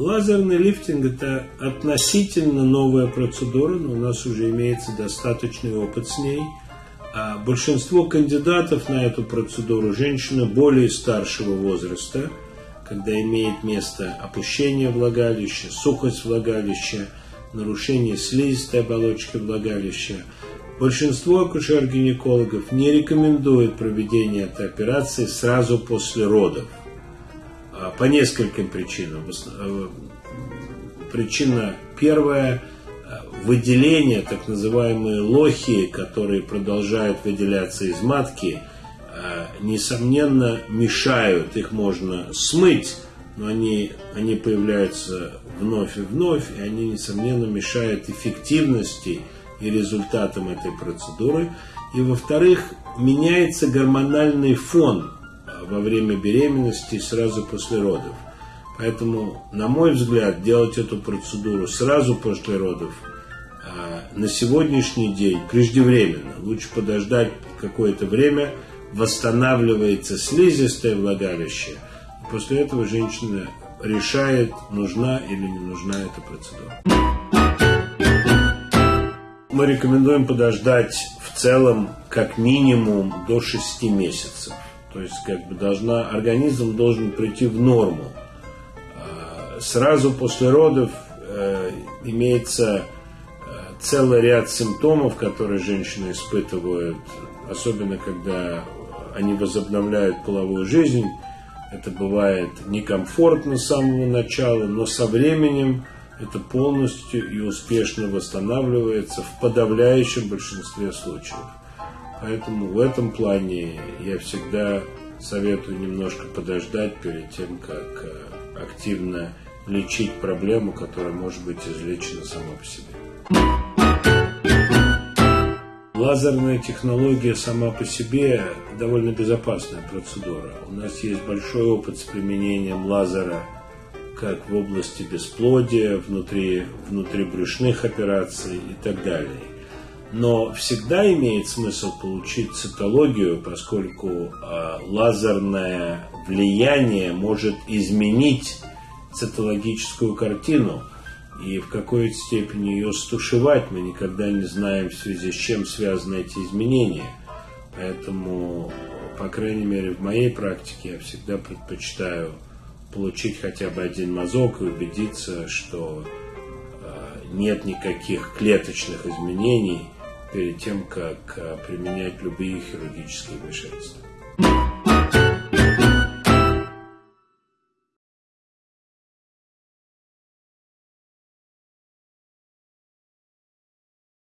Лазерный лифтинг – это относительно новая процедура, но у нас уже имеется достаточный опыт с ней. А большинство кандидатов на эту процедуру – женщины более старшего возраста, когда имеет место опущение влагалища, сухость влагалища, нарушение слизистой оболочки влагалища. Большинство акушер-гинекологов не рекомендует проведение этой операции сразу после родов – по нескольким причинам. Э, причина первая – выделение, так называемые лохи, которые продолжают выделяться из матки, э, несомненно мешают, их можно смыть, но они, они появляются вновь и вновь, и они, несомненно, мешают эффективности и результатам этой процедуры. И, во-вторых, меняется гормональный фон во время беременности и сразу после родов. Поэтому, на мой взгляд, делать эту процедуру сразу после родов а, на сегодняшний день преждевременно. Лучше подождать какое-то время, восстанавливается слизистое влагалище. После этого женщина решает, нужна или не нужна эта процедура. Мы рекомендуем подождать в целом как минимум до 6 месяцев. То есть как бы должна, организм должен прийти в норму. А, сразу после родов э, имеется э, целый ряд симптомов, которые женщины испытывают, особенно когда они возобновляют половую жизнь. Это бывает некомфортно с самого начала, но со временем это полностью и успешно восстанавливается в подавляющем большинстве случаев. Поэтому в этом плане я всегда советую немножко подождать перед тем, как э, активно лечить проблему, которая может быть излечена сама по себе. Лазерная технология сама по себе довольно безопасная процедура. У нас есть большой опыт с применением лазера как в области бесплодия, внутри, внутри брюшных операций и так далее. Но всегда имеет смысл получить цитологию, поскольку э, лазерное влияние может изменить цитологическую картину и в какой-то степени ее стушевать. Мы никогда не знаем, в связи с чем связаны эти изменения. Поэтому, по крайней мере, в моей практике я всегда предпочитаю получить хотя бы один мазок и убедиться, что э, нет никаких клеточных изменений – перед тем, как э, применять любые хирургические вмешательства.